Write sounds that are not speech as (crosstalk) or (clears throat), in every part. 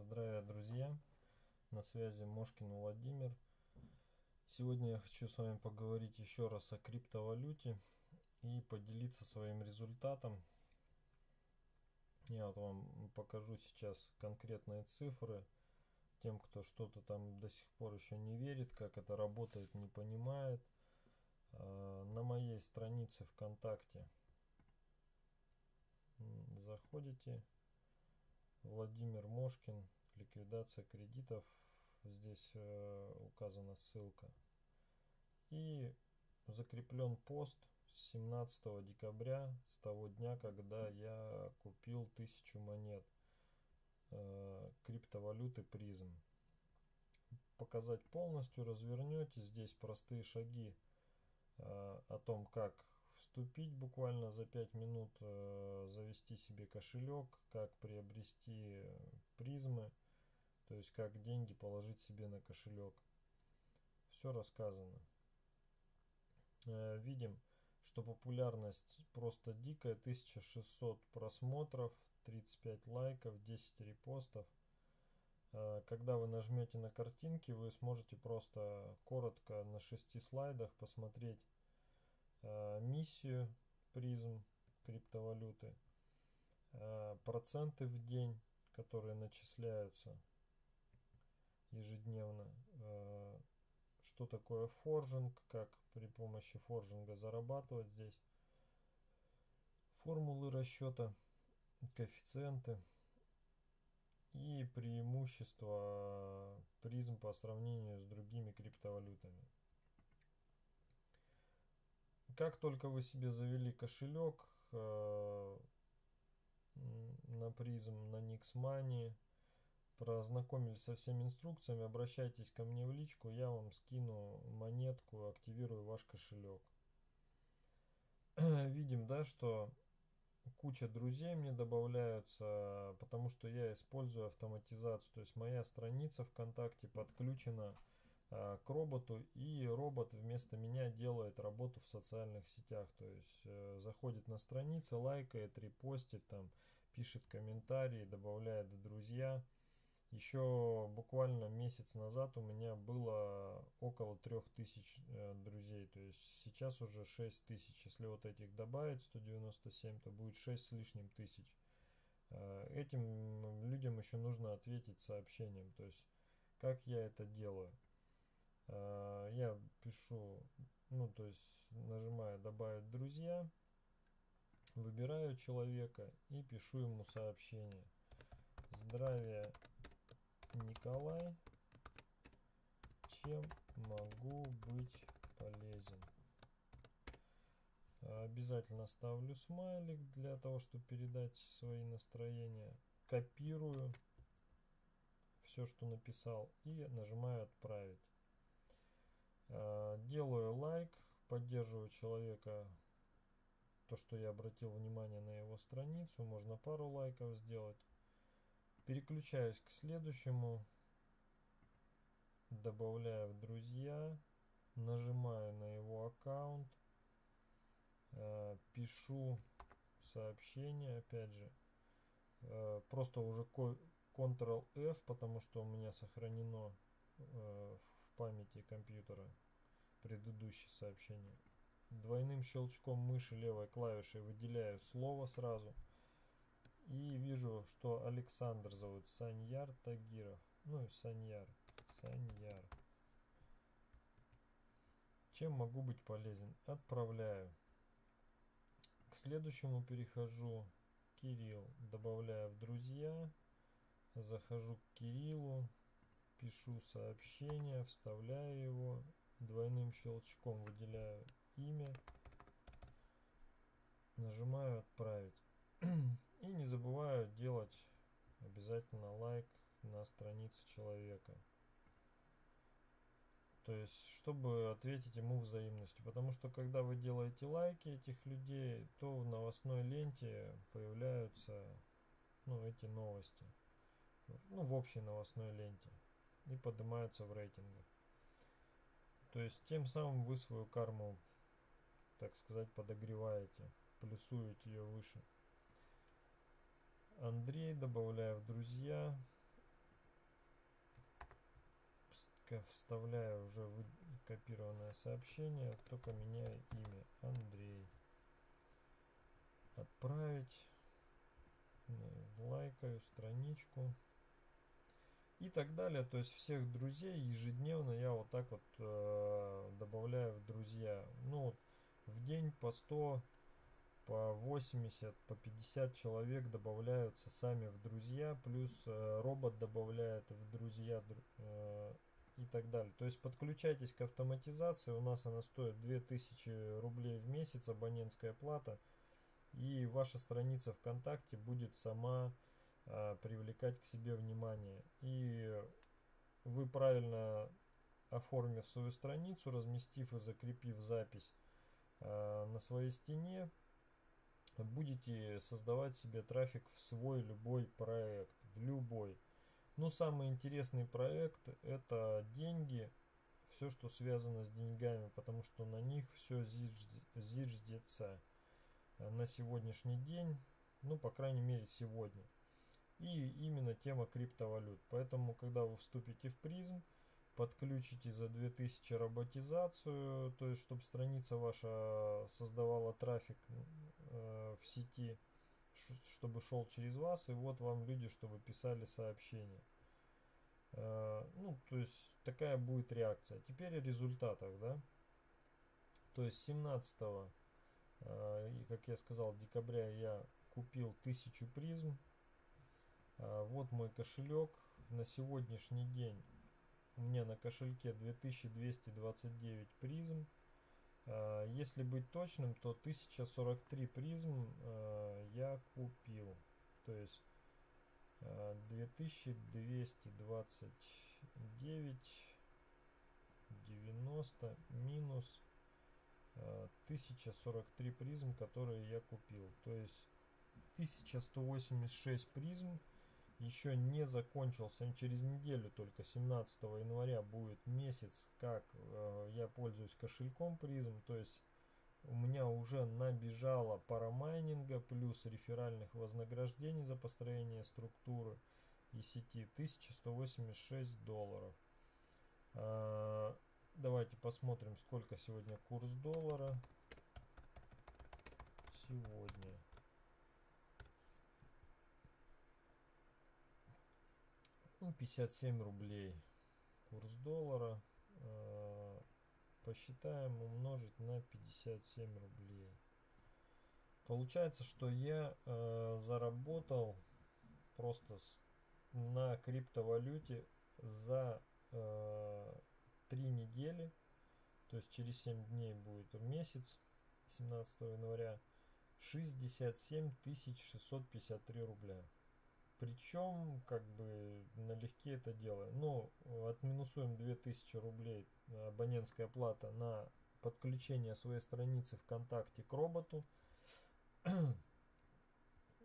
Здравия, друзья! На связи Мошкин Владимир. Сегодня я хочу с вами поговорить еще раз о криптовалюте и поделиться своим результатом. Я вот вам покажу сейчас конкретные цифры. Тем, кто что-то там до сих пор еще не верит, как это работает, не понимает. А, на моей странице ВКонтакте заходите Владимир Мошкин, ликвидация кредитов, здесь э, указана ссылка. И закреплен пост с 17 декабря, с того дня, когда я купил тысячу монет э, криптовалюты призм. Показать полностью развернете, здесь простые шаги э, о том, как вступить буквально за 5 минут, э, завести себе кошелек, как приобрести призмы, то есть как деньги положить себе на кошелек. Все рассказано. Э, видим, что популярность просто дикая, 1600 просмотров, 35 лайков, 10 репостов. Э, когда вы нажмете на картинки, вы сможете просто коротко на 6 слайдах посмотреть миссию призм криптовалюты, э, проценты в день, которые начисляются ежедневно, э, что такое форжинг, как при помощи форжинга зарабатывать здесь, формулы расчета, коэффициенты и преимущества призм по сравнению с другими криптовалютами. Как только вы себе завели кошелек э, на призм, на Nixmoney, прознакомились со всеми инструкциями, обращайтесь ко мне в личку, я вам скину монетку, активирую ваш кошелек. (clears throat) Видим, да, что куча друзей мне добавляются, потому что я использую автоматизацию. То есть моя страница ВКонтакте подключена к роботу и робот вместо меня делает работу в социальных сетях. То есть э, заходит на страницы лайкает репостит там пишет комментарии добавляет друзья. Еще буквально месяц назад у меня было около 3000 э, друзей. То есть сейчас уже 6000 если вот этих добавить 197 то будет 6 с лишним тысяч. Э, этим людям еще нужно ответить сообщением. То есть как я это делаю Э, я пишу, ну то есть нажимаю добавить друзья, выбираю человека и пишу ему сообщение. Здравия, Николай, чем могу быть полезен? Обязательно ставлю смайлик для того, чтобы передать свои настроения. Копирую все, что написал и нажимаю отправить. Э, делаю лайк, поддерживаю человека, то, что я обратил внимание на его страницу, можно пару лайков сделать. Переключаюсь к следующему, добавляю в друзья, нажимаю на его аккаунт, э, пишу сообщение, опять же, э, просто уже Ctrl-F, потому что у меня сохранено памяти компьютера предыдущее сообщение. Двойным щелчком мыши левой клавишей выделяю слово сразу. И вижу, что Александр зовут Саньяр Тагиров. Ну и Саньяр. Саньяр. Чем могу быть полезен? Отправляю. К следующему перехожу. Кирилл. Добавляю в друзья. Захожу к Кириллу пишу сообщение, вставляю его, двойным щелчком выделяю имя, нажимаю отправить. (clears throat) И не забываю делать обязательно лайк на странице человека. То есть, чтобы ответить ему взаимностью. Потому что, когда вы делаете лайки этих людей, то в новостной ленте появляются ну, эти новости. Ну, в общей новостной ленте и поднимаются в рейтингах. То есть тем самым вы свою карму, так сказать, подогреваете, плюсуете ее выше. Андрей, добавляя в друзья, вставляю уже копированное сообщение, только меняю имя Андрей. Отправить. Лайкаю страничку. И так далее. То есть всех друзей ежедневно я вот так вот э, добавляю в друзья. Ну вот в день по 100 по 80, по 50 человек добавляются сами в друзья, плюс э, робот добавляет в друзья э, и так далее. То есть подключайтесь к автоматизации, у нас она стоит 2000 рублей в месяц, абонентская плата, и ваша страница ВКонтакте будет сама привлекать к себе внимание. И вы правильно оформив свою страницу, разместив и закрепив запись э, на своей стене, будете создавать себе трафик в свой любой проект, в любой. Ну, самый интересный проект это деньги, все, что связано с деньгами, потому что на них все зиждется на сегодняшний день, ну, по крайней мере, сегодня. И именно тема криптовалют. Поэтому, когда вы вступите в призм, подключите за 2000 роботизацию, то есть чтобы страница ваша создавала трафик э, в сети, чтобы шел через вас, и вот вам люди, чтобы писали сообщения. Э, ну, то есть такая будет реакция. Теперь о результатах, да. То есть 17 э, и как я сказал, декабря я купил 1000 призм. Э, вот мой кошелек. На сегодняшний день у меня на кошельке 2229 призм. А, если быть точным, то 1043 призм а, я купил. То есть 2229 90 минус 1043 призм, которые я купил. То есть 1186 призм еще не закончился. Через неделю, только 17 января, будет месяц, как э, я пользуюсь кошельком призм. То есть у меня уже набежало парамайнинга плюс реферальных вознаграждений за построение структуры и сети 1186 долларов. Э, давайте посмотрим, сколько сегодня курс доллара. Сегодня. Ну, 57 рублей курс доллара э, посчитаем умножить на 57 рублей. Получается что я э, заработал просто на криптовалюте за э, 3 недели. То есть через 7 дней будет месяц 17 января 67 653 рубля причем, как бы, налегке это делаем. Ну, отминусуем 2000 рублей э, абонентская плата на подключение своей страницы ВКонтакте к роботу. (clears throat)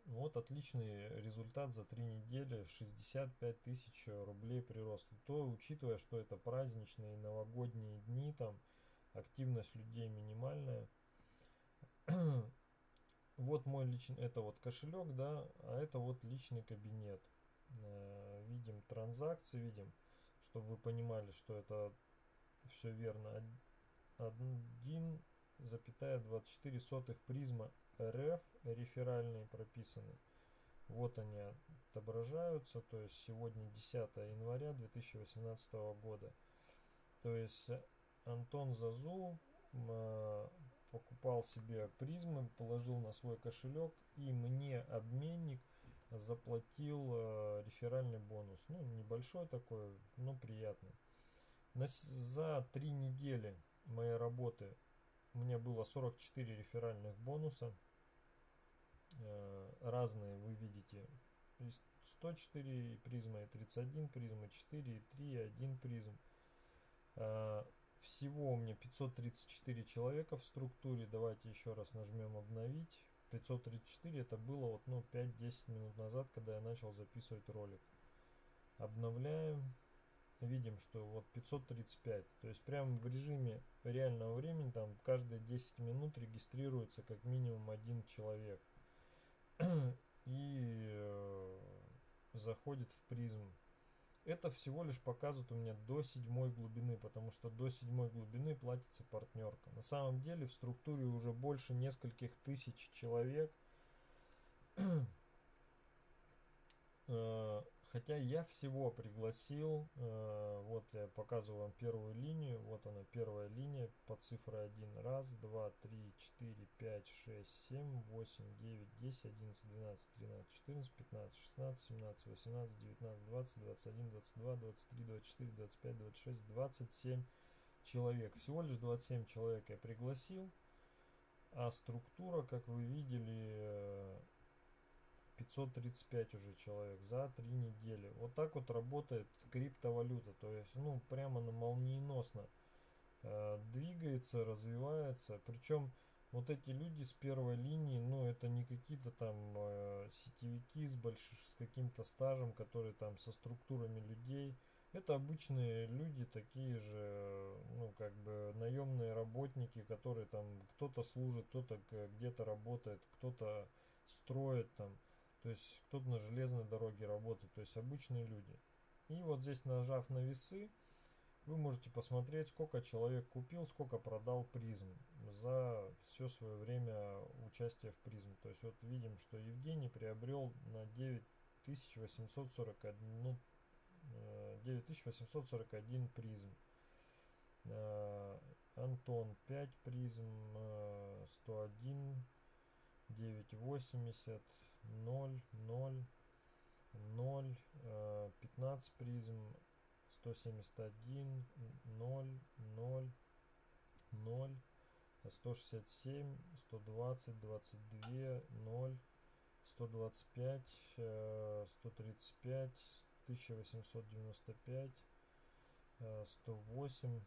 вот отличный результат за три недели. 65 тысяч рублей прирост. То, учитывая, что это праздничные новогодние дни, там активность людей минимальная. (clears throat) вот мой личный, это вот кошелек, да, а это вот личный кабинет. Э, видим транзакции, видим, чтобы вы понимали, что это все верно. 1,24 сотых призма РФ реферальные прописаны. Вот они отображаются, то есть сегодня 10 января 2018 года. То есть Антон Зазу покупал себе призмы, положил на свой кошелек, и мне обменник заплатил э, реферальный бонус. Ну, небольшой такой, но приятный. На, за три недели моей работы у меня было 44 реферальных бонуса. Э, разные вы видите. 104 призма и 31 призма, 4 и 3 и 1 призм. Э, всего у меня 534 человека в структуре. Давайте еще раз нажмем обновить. 534 это было вот ну 5-10 минут назад, когда я начал записывать ролик. Обновляем. Видим, что вот 535. То есть прямо в режиме реального времени там каждые 10 минут регистрируется как минимум один человек. (clears throat) И э, заходит в призм это всего лишь показывает у меня до седьмой глубины, потому что до седьмой глубины платится партнерка. На самом деле в структуре уже больше нескольких тысяч человек. (clears throat) Э, хотя я всего пригласил, э, вот я показываю вам первую линию, вот она первая линия по цифре 1. Раз, два, три, четыре, пять, шесть, семь, восемь, девять, десять, одиннадцать, двенадцать, тринадцать, четырнадцать, пятнадцать, шестнадцать, семнадцать, восемнадцать, девятнадцать, двадцать, двадцать один, двадцать два, двадцать три, двадцать четыре, двадцать пять, двадцать шесть, двадцать семь человек. Всего лишь 27 человек я пригласил. А структура, как вы видели, 535 уже человек за 3 недели. Вот так вот работает криптовалюта. То есть, ну, прямо на молниеносно э, двигается, развивается. Причем вот эти люди с первой линии, ну, это не какие-то там э, сетевики с, большим, с каким-то стажем, которые там со структурами людей. Это обычные люди, такие же, ну, как бы наемные работники, которые там кто-то служит, кто-то где-то работает, кто-то строит там. То есть кто-то на железной дороге работает, то есть обычные люди. И вот здесь нажав на весы, вы можете посмотреть, сколько человек купил, сколько продал призм за все свое время участия в призм. То есть вот видим, что Евгений приобрел на 9841, ну, 9841 э, призм. Э, Антон 5 призм, 101, 980, 0, 0, 0, 15 призм, 171, 0, 0, 0, 167, 120, 22, 0, 125, 135, 1895, 108,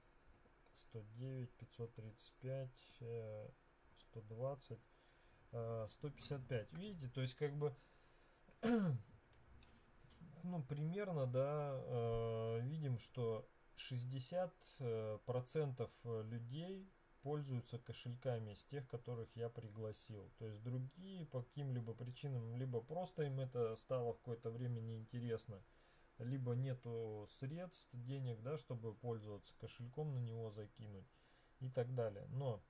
109, 535, 120, 155. Видите, то есть как бы (clears throat) ну примерно, да, э, видим, что 60 э, процентов людей пользуются кошельками из тех, которых я пригласил. То есть другие по каким-либо причинам, либо просто им это стало в какое-то время неинтересно, либо нету средств, денег, да, чтобы пользоваться кошельком, на него закинуть и так далее. Но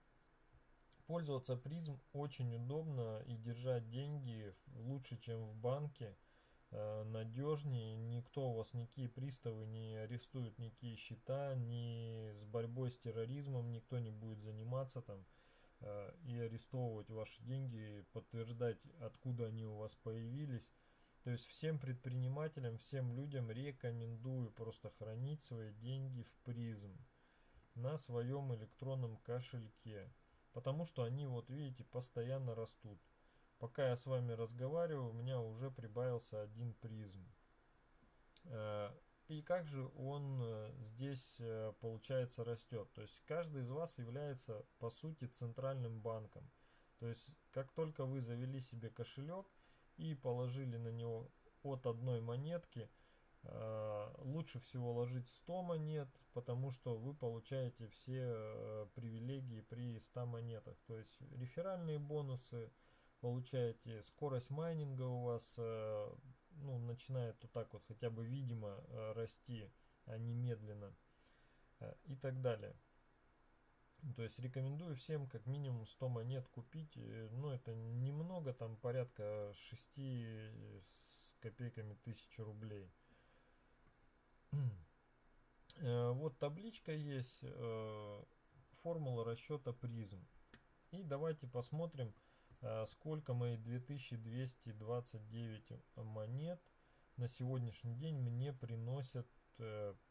Пользоваться призм очень удобно и держать деньги лучше, чем в банке. Э, надежнее, никто у вас, никакие приставы не арестуют, никакие счета, ни с борьбой с терроризмом никто не будет заниматься там э, и арестовывать ваши деньги, подтверждать, откуда они у вас появились. То есть всем предпринимателям, всем людям рекомендую просто хранить свои деньги в призм на своем электронном кошельке. Потому что они, вот видите, постоянно растут. Пока я с вами разговариваю, у меня уже прибавился один призм. Э, и как же он э, здесь, э, получается, растет? То есть каждый из вас является, по сути, центральным банком. То есть как только вы завели себе кошелек и положили на него от одной монетки – лучше всего ложить 100 монет, потому что вы получаете все э, привилегии при 100 монетах. То есть реферальные бонусы, получаете скорость майнинга у вас э, ну, начинает вот так вот хотя бы видимо расти, а не медленно и так далее. То есть рекомендую всем как минимум 100 монет купить. Ну это немного, там порядка 6 с копейками тысяч рублей. Э, вот табличка есть, э, формула расчета призм. И давайте посмотрим, э, сколько мои 2229 монет на сегодняшний день мне приносят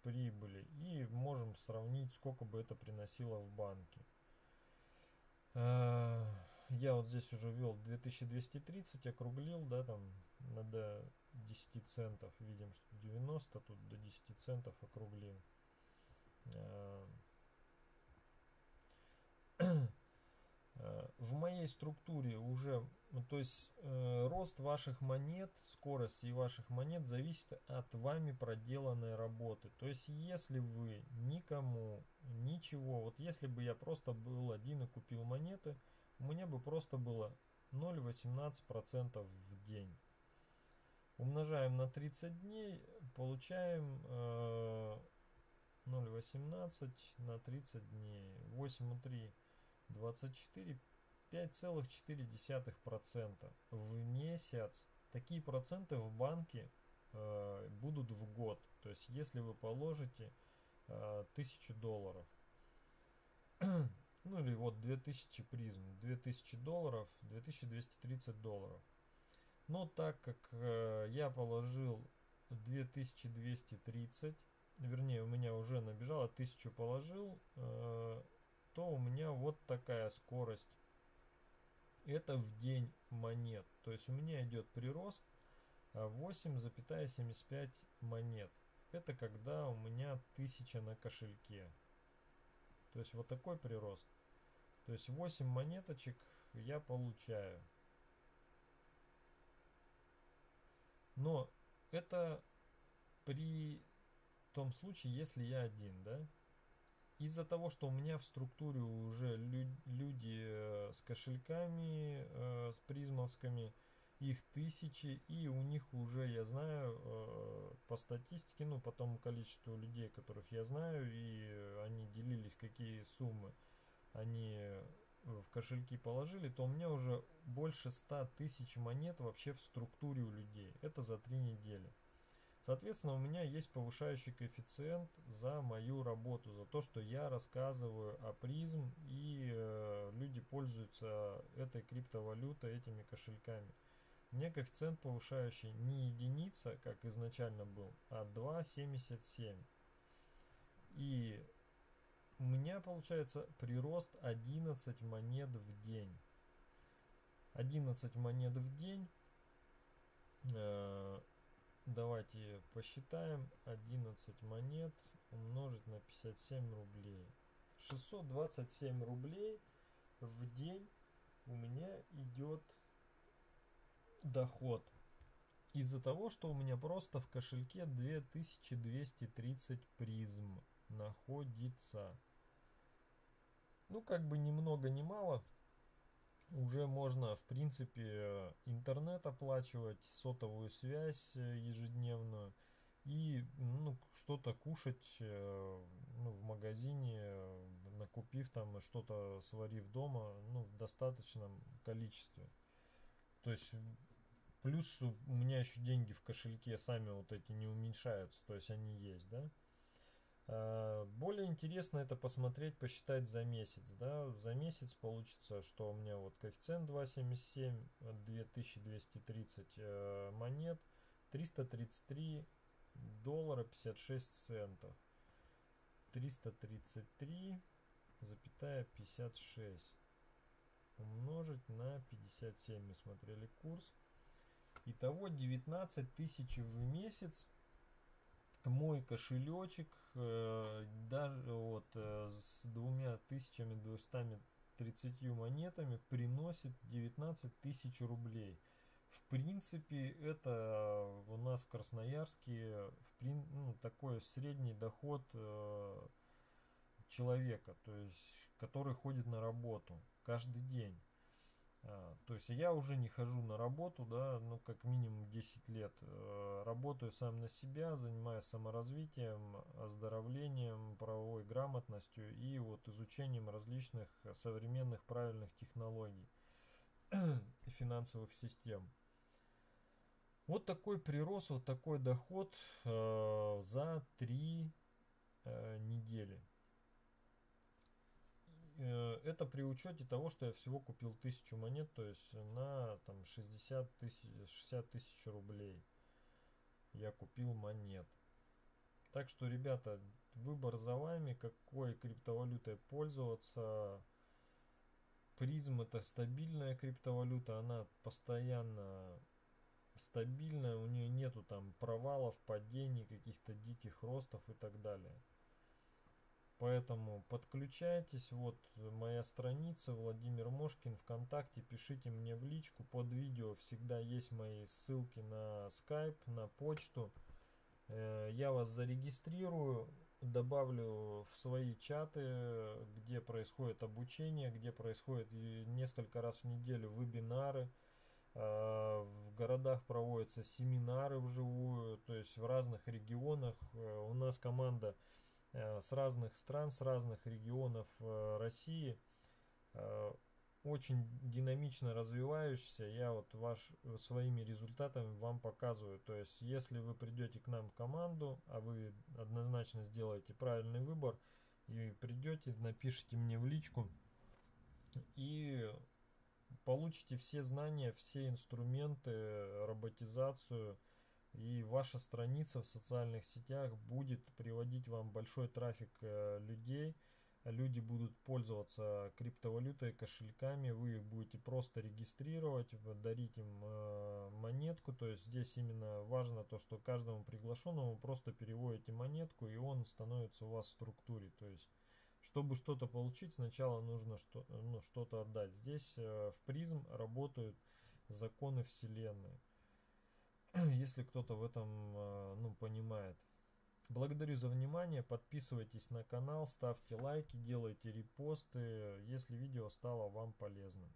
прибыли. И можем сравнить, сколько бы это приносило в банке. Я вот здесь уже ввел 2230, округлил, да, там надо 10 центов. Видим, что 90, тут до 10 центов округлим. Э, (clears throat) в моей структуре уже, ну, то есть э, рост ваших монет, скорость и ваших монет зависит от вами проделанной работы. То есть если вы никому ничего, вот если бы я просто был один и купил монеты, меня бы просто было 0,18% в день. Умножаем на 30 дней, получаем э, 0,18 на 30 дней. 8,3, 24, 5,4% в месяц. Такие проценты в банке э, будут в год. То есть если вы положите э, 1000 долларов, (clears throat) ну или вот 2000 призм, 2000 долларов, 2230 долларов. Но так как э, я положил 2230, вернее у меня уже набежало, 1000 положил, э, то у меня вот такая скорость. Это в день монет. То есть у меня идет прирост 8,75 монет. Это когда у меня 1000 на кошельке. То есть вот такой прирост. То есть 8 монеточек я получаю. Но это при том случае, если я один, да? Из-за того, что у меня в структуре уже лю люди с кошельками, э, с призмовскими, их тысячи, и у них уже, я знаю, э, по статистике, ну, по тому количеству людей, которых я знаю, и они делились, какие суммы они в кошельки положили, то у меня уже больше 100 тысяч монет вообще в структуре у людей. Это за три недели. Соответственно, у меня есть повышающий коэффициент за мою работу, за то, что я рассказываю о призм и э, люди пользуются этой криптовалютой, этими кошельками. Меня коэффициент повышающий не единица, как изначально был, а 2,77. И у меня получается прирост 11 монет в день. 11 монет в день. Э, давайте посчитаем. 11 монет умножить на 57 рублей. 627 рублей в день у меня идет доход. Из-за того, что у меня просто в кошельке 2230 призм находится ну как бы ни много ни мало уже можно в принципе интернет оплачивать сотовую связь э, ежедневную и ну, что-то кушать э, ну, в магазине накупив там что-то сварив дома ну, в достаточном количестве. То есть плюс у меня еще деньги в кошельке сами вот эти не уменьшаются то есть они есть да? Э, более интересно это посмотреть, посчитать за месяц. Да? За месяц получится, что у меня вот коэффициент 2,77, 2230 э, монет, 333 доллара 56 центов. 333 запятая 56 умножить на 57 мы смотрели курс итого 19 тысяч в месяц мой кошелечек э, даже вот э, с двумя тысячами двумястами тридцатью монетами приносит 19 тысяч рублей. В принципе, это у нас в Красноярске в, ну, такой средний доход э, человека, то есть который ходит на работу каждый день. А, то есть я уже не хожу на работу, да, ну как минимум 10 лет. Э, работаю сам на себя, занимаюсь саморазвитием, оздоровлением, правовой грамотностью и вот изучением различных современных правильных технологий (clears throat) финансовых систем. Вот такой прирост, вот такой доход э, за 3 э, недели. Э, это при учете того, что я всего купил тысячу монет, то есть на там 60 тысяч, 60 тысяч рублей я купил монет. Так что, ребята, выбор за вами, какой криптовалютой пользоваться. Призм это стабильная криптовалюта, она постоянно стабильная, у нее нету там провалов, падений, каких-то диких ростов и так далее. Поэтому подключайтесь, вот моя страница Владимир Мошкин ВКонтакте, пишите мне в личку, под видео всегда есть мои ссылки на скайп, на почту. Э, я вас зарегистрирую, добавлю в свои чаты, где происходит обучение, где происходит несколько раз в неделю вебинары. Э, в городах проводятся семинары вживую, то есть в разных регионах. Э, у нас команда с разных стран, с разных регионов России очень динамично развивающийся. Я вот ваш, своими результатами вам показываю. То есть, если вы придете к нам в команду, а вы однозначно сделаете правильный выбор, и придете, напишите мне в личку, и получите все знания, все инструменты, роботизацию, и ваша страница в социальных сетях будет приводить вам большой трафик э, людей, люди будут пользоваться криптовалютой, кошельками, вы их будете просто регистрировать, дарить им э, монетку, то есть здесь именно важно то, что каждому приглашенному просто переводите монетку, и он становится у вас в структуре, то есть чтобы что-то получить, сначала нужно что, ну, что-то отдать. Здесь э, в призм работают законы Вселенной. (clears throat) Если кто-то в этом э, ну, понимает. Благодарю за внимание, подписывайтесь на канал, ставьте лайки, делайте репосты, если видео стало вам полезным.